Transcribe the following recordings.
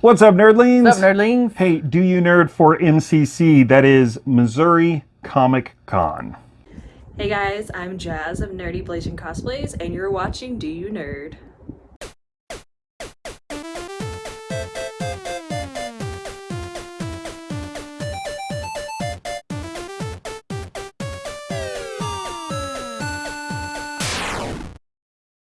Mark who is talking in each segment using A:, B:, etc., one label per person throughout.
A: What's up, nerdlings?
B: What's up, nerdlings?
A: Hey, do you nerd for MCC? That is Missouri Comic Con.
C: Hey guys, I'm Jazz of Nerdy Blazing Cosplays, and you're watching Do You Nerd?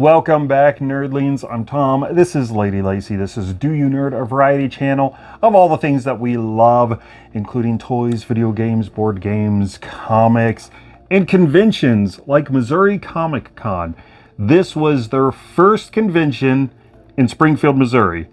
A: Welcome back, nerdlings. I'm Tom. This is Lady Lacy. This is Do You Nerd, a variety channel of all the things that we love, including toys, video games, board games, comics, and conventions like Missouri Comic Con. This was their first convention in Springfield, Missouri.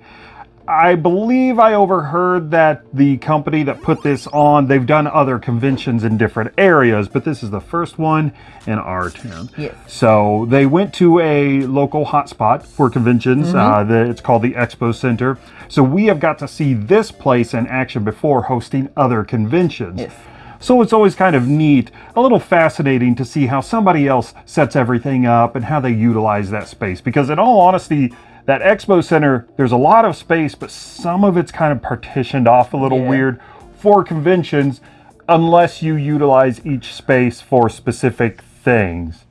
A: I believe I overheard that the company that put this on, they've done other conventions in different areas, but this is the first one in our town.
B: Yes.
A: So they went to a local hotspot for conventions. Uh, the, it's called the Expo Center. So we have got to see this place in action before hosting other conventions.
B: Yes.
A: So it's always kind of neat, a little fascinating to see how somebody else sets everything up and how they utilize that space. Because in all honesty, that expo center, there's a lot of space, but some of it's kind of partitioned off a little
B: Yeah.
A: weird for conventions unless you utilize each space for specific things.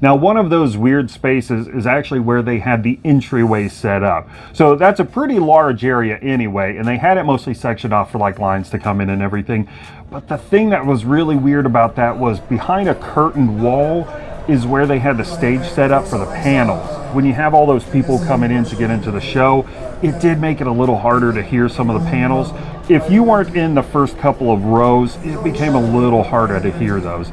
A: Now, one of those weird spaces is actually where they had the entryway set up. So that's a pretty large area anyway, and they had it mostly sectioned off for like lines to come in and everything. But the thing that was really weird about that was behind a curtained wall is where they had the stage set up for the panels. When you have all those people coming in to get into the show, it did make it a little harder to hear some of the panels. If you weren't in the first couple of rows, it became a little harder to hear those.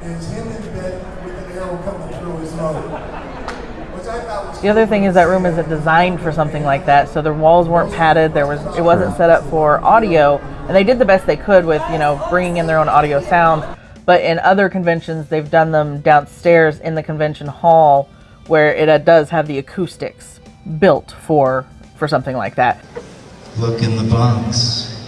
D: Is him in bed with an arrow coming through his nose. Which I thought was
B: The other thing is that room isn't designed for something like that, so the walls weren't padded. There was it wasn't set up for audio, and they did the best they could with you know bringing in their own audio sound. But in other conventions, they've done them downstairs in the convention hall, where it uh, does have the acoustics built for for something like that.
E: Look in the box.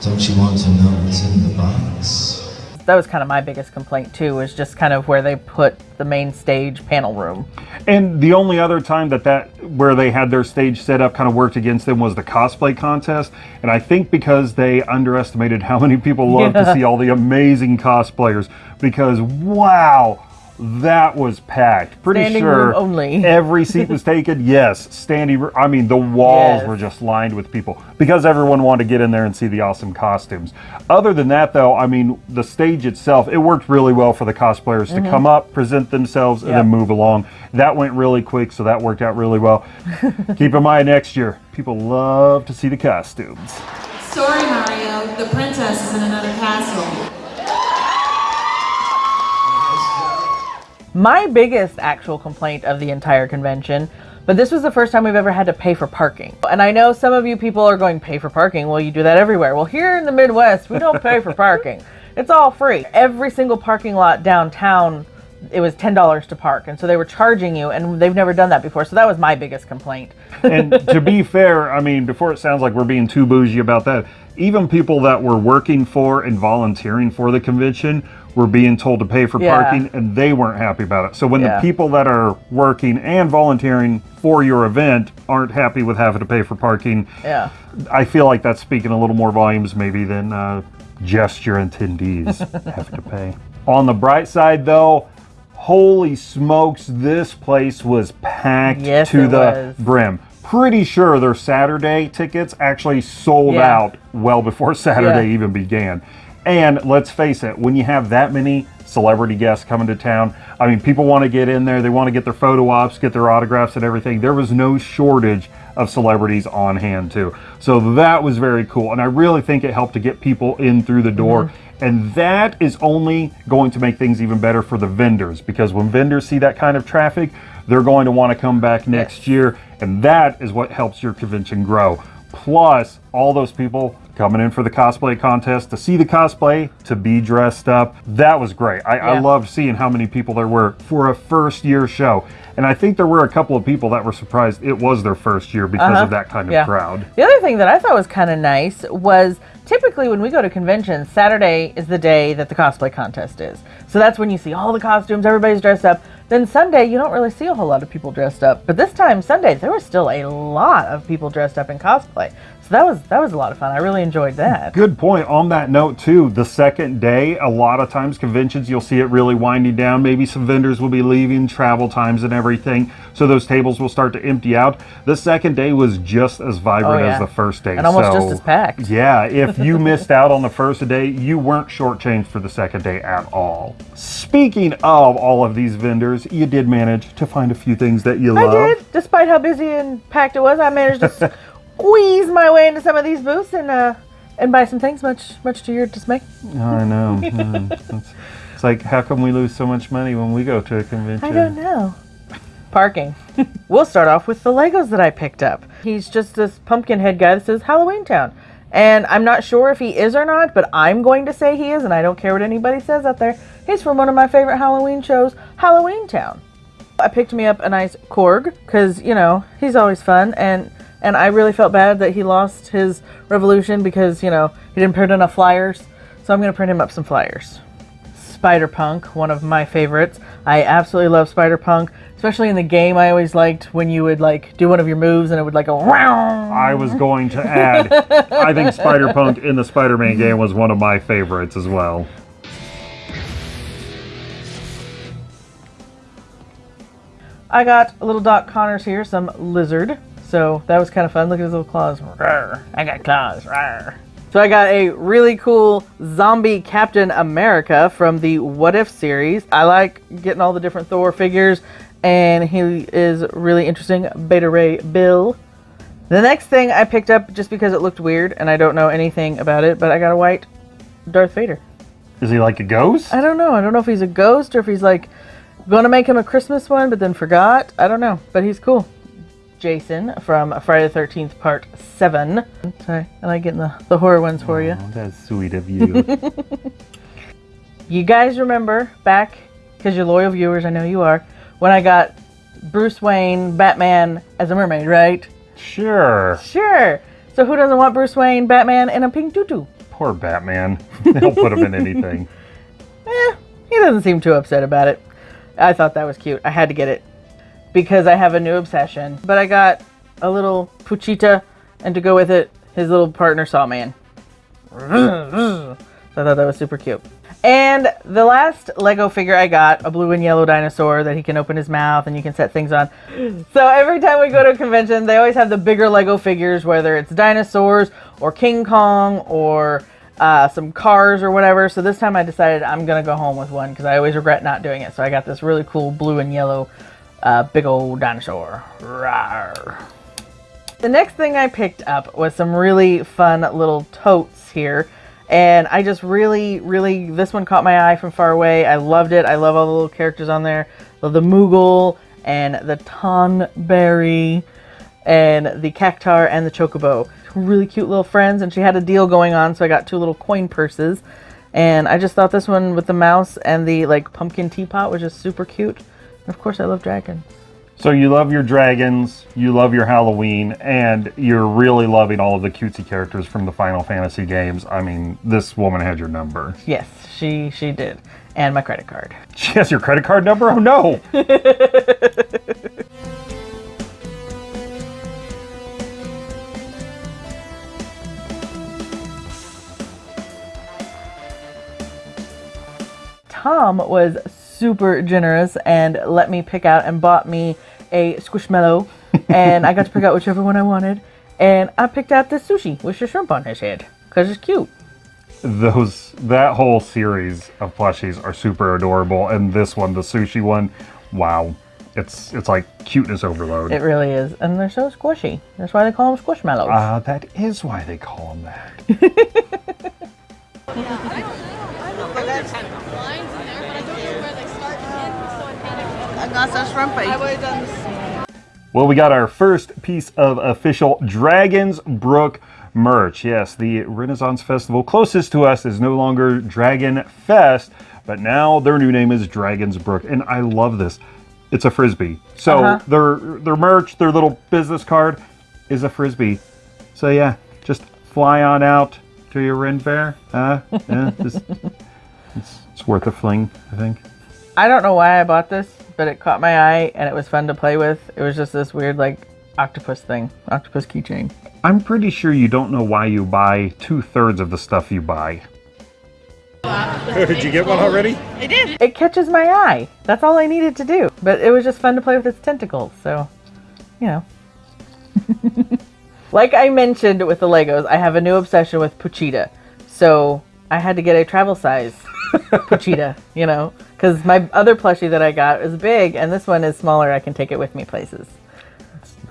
E: Don't you want to know what's in the box?
B: That was kind of my biggest complaint too, was just kind of where they put the main stage panel room.
A: And the only other time that that where they had their stage set up kind of worked against them was the cosplay contest. And I think because they underestimated how many people love to see all the amazing cosplayers. Because wow, that was packed. Pretty
B: Standing
A: sure
B: room only.
A: every seat was taken. Yes, standing. r- I mean, the walls
B: Yes.
A: were just lined with people because everyone wanted to get in there and see the awesome costumes. Other than that, though, I mean, the stage itself, it worked really well for the cosplayers to come up, present themselves, and
B: Mm-hmm.
A: Then move along. That went really quick, so that worked out really well. Keep in mind next year, people love to see the costumes.
F: Sorry, Mario. The princess is in another castle.
B: My biggest actual complaint of the entire convention, but this was the first time we've ever had to pay for parking. And I know some of you people are going, pay for parking? Well, you do that everywhere. Well, here in the Midwest, we don't pay for parking. It's all free. Every single parking lot downtown, it was $10 to park. And so they were charging you, and they've never done that before. So that was my biggest complaint.
A: and to be fair, I mean, before it sounds like we're being too bougie about that, even people that were working for and volunteering for the convention were being told to pay for
B: Yeah.
A: parking and they weren't happy about it. So when
B: Yeah.
A: the people that are working and volunteering for your event aren't happy with having to pay for parking,
B: Yeah.
A: I feel like that's speaking a little more volumes maybe than uh, just your attendees have to pay. On the bright side, though, holy smokes, this place was packed
B: Yes,
A: to the
B: was.
A: brim. Pretty sure their Saturday tickets actually sold
B: Yeah.
A: out well before Saturday
B: Yeah.
A: even began. And let's face it, when you have that many celebrity guests coming to town, I mean, people want to get in there, they want to get their photo ops, get their autographs and everything. There was no shortage of celebrities on hand, too. So that was very cool. And I really think it helped to get people in through the door. Mm-hmm. And that is only going to make things even better for the vendors because when vendors see that kind of traffic, they're going to want to come back next year. And that is what helps your convention grow. Plus, all those people coming in for the cosplay contest to see the cosplay, to be dressed up. That was great. I, I loved seeing how many people there were for a first year show. And I think there were a couple of people that were surprised it was their first year because
B: Uh-huh.
A: of that kind of
B: Yeah.
A: crowd.
B: The other thing that I thought was kind of nice was typically when we go to conventions, Saturday is the day that the cosplay contest is. So that's when you see all the costumes, everybody's dressed up. Then Sunday, you don't really see a whole lot of people dressed up. But this time, Sunday, there was still a lot of people dressed up in cosplay. So that was that was a lot of fun. I really enjoyed that.
A: Good point. On that note, too, the second day, a lot of times conventions, you'll see it really winding down. Maybe some vendors will be leaving, travel times and everything. So those tables will start to empty out. The second day was just as vibrant
B: Oh, yeah.
A: as the first day.
B: And almost
A: So,
B: just as packed.
A: Yeah, if you missed out on the first day, you weren't shortchanged for the second day at all. Speaking of all of these vendors, you did manage to find a few things that you love.
B: I did, despite how busy and packed it was. I managed to squeeze my way into some of these booths and uh, and buy some things, much much to your dismay.
A: I know. Mm, it's, it's like, how come we lose so much money when we go to a convention?
B: I don't know. Parking. we'll start off with the Legos that I picked up. He's just this pumpkin head guy that says Halloween Town. And I'm not sure if he is or not, but I'm going to say he is, and I don't care what anybody says out there. He's from one of my favorite Halloween shows, Halloween Town. I picked me up a nice Korg because you know he's always fun, and and I really felt bad that he lost his revolution because you know he didn't print enough flyers. So I'm gonna print him up some flyers. Spider Punk, one of my favorites. I absolutely love Spider Punk, especially in the game. I always liked when you would like do one of your moves and it would like go. Wow.
A: I was going to add, I think Spider Punk in the Spider Man game was one of my favorites as well.
B: I got a little Doc Connors here, some lizard. So that was kind of fun. Look at his little claws. Rawr. I got claws. Rawr. So I got a really cool zombie Captain America from the What If series. I like getting all the different Thor figures, and he is really interesting. Beta Ray Bill. The next thing I picked up just because it looked weird, and I don't know anything about it, but I got a white Darth Vader.
A: Is he like a ghost?
B: I don't know. I don't know if he's a ghost or if he's like going to make him a Christmas one, but then forgot. I don't know, but he's cool. Jason from Friday the 13th, Part 7. Sorry, I like getting the, the horror ones for you.
A: Oh, that's sweet of you.
B: You guys remember back, because you're loyal viewers, I know you are, when I got Bruce Wayne, Batman as a mermaid, right?
A: sure.
B: Sure. So who doesn't want Bruce Wayne, Batman, in a pink tutu?
A: Poor Batman. They'll put him in anything.
B: Eh, he doesn't seem too upset about it. I thought that was cute. I had to get it because I have a new obsession. But I got a little Pochita, and to go with it, his little partner Sawman. So I thought that was super cute. And the last Lego figure I got, a blue and yellow dinosaur that he can open his mouth and you can set things on. So every time we go to a convention, they always have the bigger Lego figures, whether it's dinosaurs or King Kong or uh, some cars or whatever. So this time I decided I'm gonna go home with one because I always regret not doing it. So I got this really cool blue and yellow uh, big old dinosaur. Rawr. The next thing I picked up was some really fun little totes here. And I just really, really, this one caught my eye from far away. I loved it. I love all the little characters on there. Love the Moogle and the Tonberry and the Cactuar and the Chocobo. Really cute little friends. And she had a deal going on, so I got two little coin purses. And I just thought this one with the mouse and the like pumpkin teapot was just super cute. Of course, I love dragons.
A: So you love your dragons, you love your Halloween, and you're really loving all of the cutesy characters from the Final Fantasy games. I mean, this woman had your number.
B: Yes, she she did. And my credit card.
A: She has your credit card number? Oh no!
B: Tom was super generous and let me pick out and bought me a squishmallow and I got to pick out whichever one I wanted and I picked out the sushi with the shrimp on his head because it's cute.
A: Those that whole series of plushies are super adorable, and this one, the sushi one, wow. It's it's like cuteness overload.
B: It really is. And they're so squishy. That's why they call them squishmallows.
A: Ah, that is why they call them that.
B: I got some
A: Well, we got our first piece of official Dragons Brook merch. Yes, the Renaissance Festival closest to us is no longer Dragon Fest, but now their new name is Dragons Brook, and I love this. It's a frisbee. So
B: Uh-huh.
A: their their merch, their little business card, is a frisbee. So yeah, just fly on out to your Ren Fair. Uh, yeah, just, it's, it's worth a fling, I think.
B: I don't know why I bought this, but it caught my eye and it was fun to play with. It was just this weird like octopus thing, octopus keychain.
A: I'm pretty sure you don't know why you buy two thirds of the stuff you buy. Did you get one already? I did.
B: It catches my eye. That's all I needed to do. But it was just fun to play with its tentacles. So, you know. like I mentioned with the Legos, I have a new obsession with Pochita. So I had to get a travel size Pochita, you know, because my other plushie that I got is big and this one is smaller. I can take it with me places.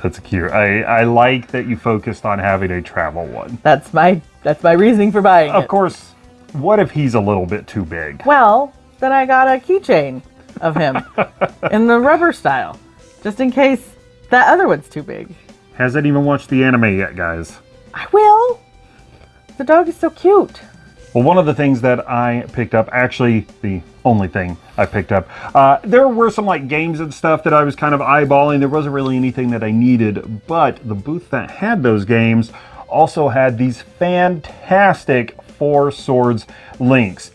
A: That's cute. I, I like that you focused on having a travel one.
B: That's my that's my reasoning for buying
A: Of
B: it.
A: course, what if he's a little bit too big?
B: Well, then I got a keychain of him in the rubber style, just in case that other one's too big.
A: Hasn't even watched the anime yet, guys.
B: I will. The dog is so cute.
A: Well, one of the things that I picked up, actually the only thing I picked up, uh, there were some like games and stuff that I was kind of eyeballing. There wasn't really anything that I needed, but the booth that had those games also had these fantastic Four Swords links.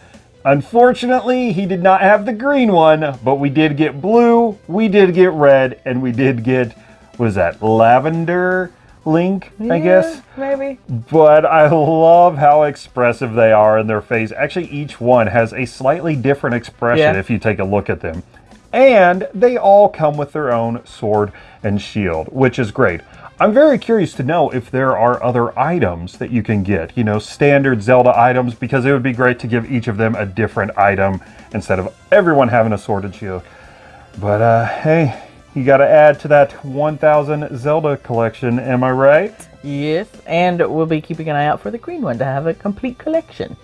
A: Unfortunately, he did not have the green one, but we did get blue, we did get red, and we did get, was that, lavender link, I guess?
B: Maybe.
A: but I love how expressive they are in their face. Actually, each one has a slightly different expression
B: Yeah.
A: if you take a look at them. And they all come with their own sword and shield, which is great. I'm very curious to know if there are other items that you can get, you know, standard Zelda items, because it would be great to give each of them a different item instead of everyone having a sword and shield. But uh, hey, you got to add to that 1000 Zelda collection, am I right?
B: Yes, and we'll be keeping an eye out for the green one to have a complete collection.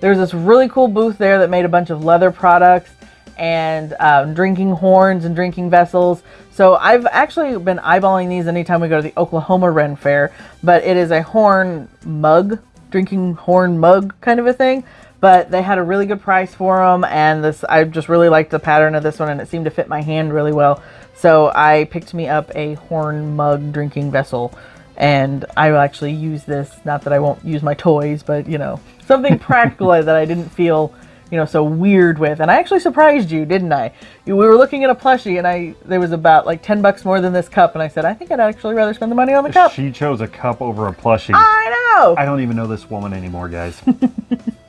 B: There's this really cool booth there that made a bunch of leather products and um, drinking horns and drinking vessels. So I've actually been eyeballing these anytime we go to the Oklahoma Ren Fair, but it is a horn mug, drinking horn mug kind of a thing. But they had a really good price for them, and this I just really liked the pattern of this one, and it seemed to fit my hand really well. So I picked me up a horn mug drinking vessel, and I will actually use this. Not that I won't use my toys, but you know something practical that I didn't feel you know so weird with. And I actually surprised you, didn't I? You, we were looking at a plushie, and I there was about like ten bucks more than this cup, and I said I think I'd actually rather spend the money on the cup.
A: She chose a cup over a plushie.
B: I know.
A: I don't even know this woman anymore, guys.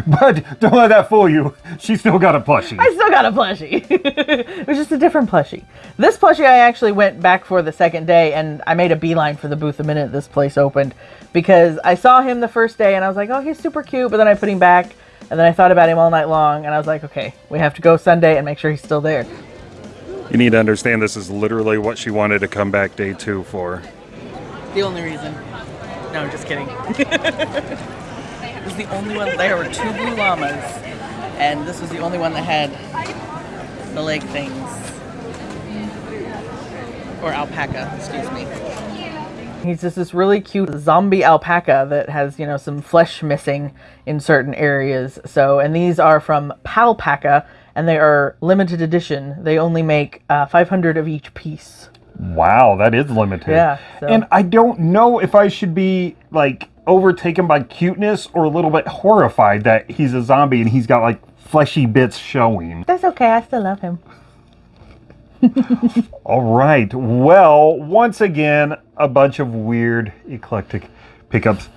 A: but don't let that fool you. She still got a plushie.
B: I still got a plushie. it was just a different plushie. This plushie I actually went back for the second day and I made a beeline for the booth the minute this place opened because I saw him the first day and I was like, oh, he's super cute. But then I put him back and then I thought about him all night long and I was like, okay, we have to go Sunday and make sure he's still there.
A: You need to understand this is literally what she wanted to come back day two for.
B: The only reason. No, I'm just kidding. was the only one. There were two blue llamas, and this was the only one that had the leg things. Or alpaca, excuse me. He's just this really cute zombie alpaca that has, you know, some flesh missing in certain areas. So, and these are from Palpaca, and they are limited edition. They only make uh, 500 of each piece.
A: Wow, that is limited.
B: Yeah, so-
A: And I don't know if I should be like overtaken by cuteness or a little bit horrified that he's a zombie and he's got like fleshy bits showing.
B: That's okay. I still love him.
A: All right. Well, once again, a bunch of weird, eclectic pickups.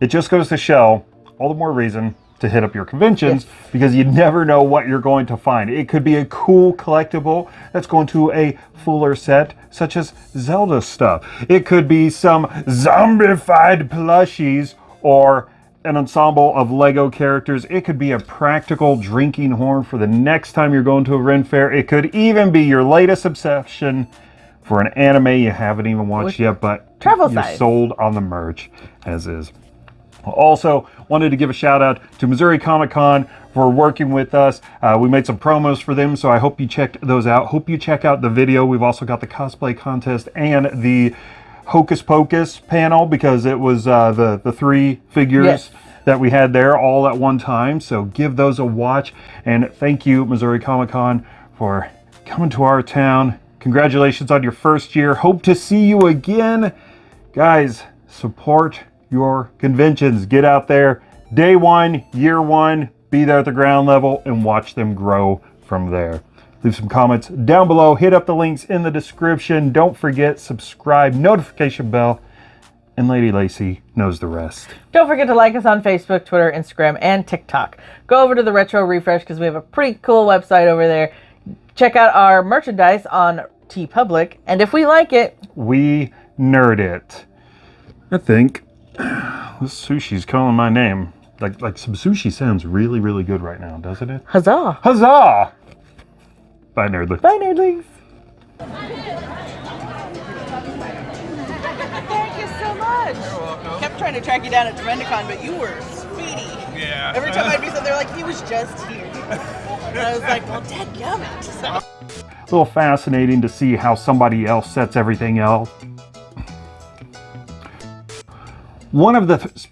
A: It just goes to show all the more reason to hit up your conventions because you never know what you're going to find. It could be a cool collectible that's going to a fuller set, such as Zelda stuff. It could be some zombified plushies or an ensemble of Lego characters. It could be a practical drinking horn for the next time you're going to a Ren Fair. It could even be your latest obsession for an anime you haven't even watched yet, but
B: travel
A: you're
B: size.
A: sold on the merch as is. Also, wanted to give a shout out to Missouri Comic Con for working with us. Uh, we made some promos for them, so I hope you checked those out. Hope you check out the video. We've also got the cosplay contest and the Hocus Pocus panel because it was uh, the the three figures
B: Yes.
A: that we had there all at one time. So give those a watch. And thank you, Missouri Comic Con, for coming to our town. Congratulations on your first year. Hope to see you again. Guys, support your conventions. Get out there day one, year one, be there at the ground level and watch them grow from there. Leave some comments down below. Hit up the links in the description. Don't forget, subscribe, notification bell, and Lady Lacey knows the rest.
B: Don't forget to like us on Facebook, Twitter, Instagram, and TikTok. Go over to the Retro Refresh because we have a pretty cool website over there. Check out our merchandise on TeePublic, and if we like it,
A: We nerd it. I think this sushi's calling my name. Like like some sushi sounds really really good right now, doesn't it?
B: huzzah!
A: Huzzah! Bye nerdlings.
B: Bye, nerdlings.
G: Thank you so much. You're welcome. Kept trying to track you down at Tremendicon, but you were speedy.
H: Yeah.
G: Every time I do something, they're like, he was just here. and I was like, well, dadgummit. So,
A: A little fascinating to see how somebody else sets everything else. One of the.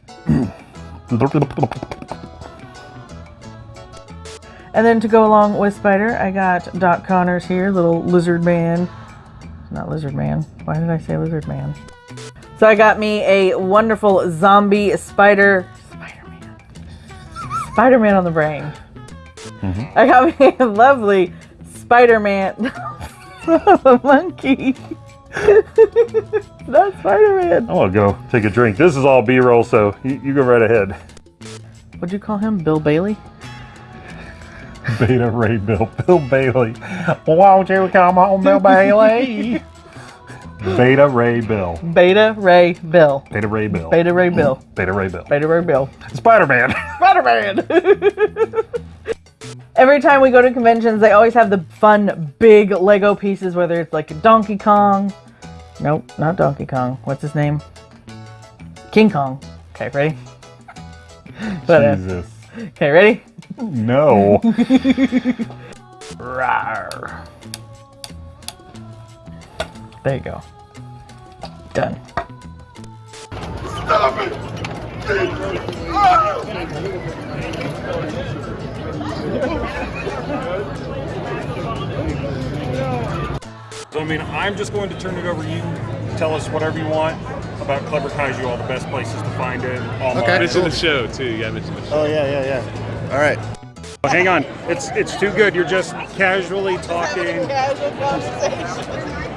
B: And then to go along with Spider, I got Doc Connors here, little lizard man. Not lizard man. Why did I say lizard man? So I got me a wonderful zombie spider. Spider Man. Spider Man on the brain. Mm-hmm. I got me a lovely Spider Man. monkey. Not Spider Man.
A: I want to go take a drink. This is all B roll, so you, you go right ahead.
B: What'd you call him? Bill Bailey?
A: Beta Ray Bill. Bill Bailey. Won't you come on, Bill Bailey? Beta Ray Bill.
B: Beta Ray Bill.
A: Beta Ray Bill.
B: Beta Ray Bill.
A: Beta Ray Bill.
B: Beta Ray Bill.
A: Spider Man.
B: Spider-Man. Every time we go to conventions, they always have the fun big Lego pieces, whether it's like a Donkey Kong. Nope, not Donkey Kong. What's his name? King Kong. Okay, ready? Uh,
A: Jesus.
B: Okay, ready?
A: No.
B: Rawr. There you go. Done.
I: So, I mean, I'm just going to turn it over to you. Tell us whatever you want about Clever Kaiju, all the best places to find it. All
H: Okay.
I: mines.
H: Mention the show too. You gotta mention the show.
J: Oh yeah, yeah, yeah. All right.
I: Oh, hang on, it's it's too good. You're just casually talking.
G: casual conversation.